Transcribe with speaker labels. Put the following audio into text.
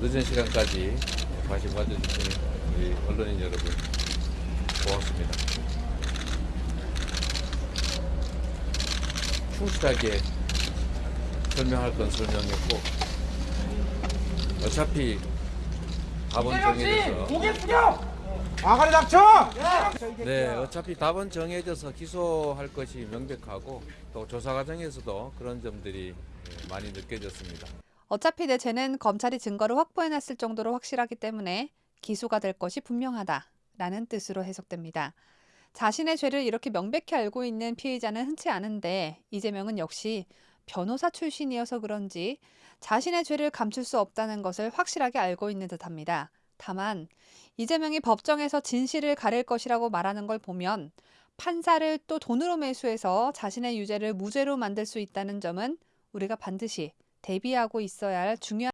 Speaker 1: 늦은 시간까지 관심 가져주신 우리 언론인 여러분 고맙습니다. 충실하게 설명할 건 설명했고 어차피 답은 정해져서
Speaker 2: 고개 숙여! 아가리 닥쳐!
Speaker 1: 네 어차피 답은 정해져서 기소할 것이 명백하고 또 조사 과정에서도 그런 점들이 예, 많이 느껴졌습니다.
Speaker 3: 어차피 내 죄는 검찰이 증거를 확보해놨을 정도로 확실하기 때문에 기소가 될 것이 분명하다 라는 뜻으로 해석됩니다. 자신의 죄를 이렇게 명백히 알고 있는 피의자는 흔치 않은데 이재명은 역시 변호사 출신이어서 그런지 자신의 죄를 감출 수 없다는 것을 확실하게 알고 있는 듯합니다. 다만 이재명이 법정에서 진실을 가릴 것이라고 말하는 걸 보면 판사를 또 돈으로 매수해서 자신의 유죄를 무죄로 만들 수 있다는 점은 우리가 반드시 대비하고 있어야 할 중요한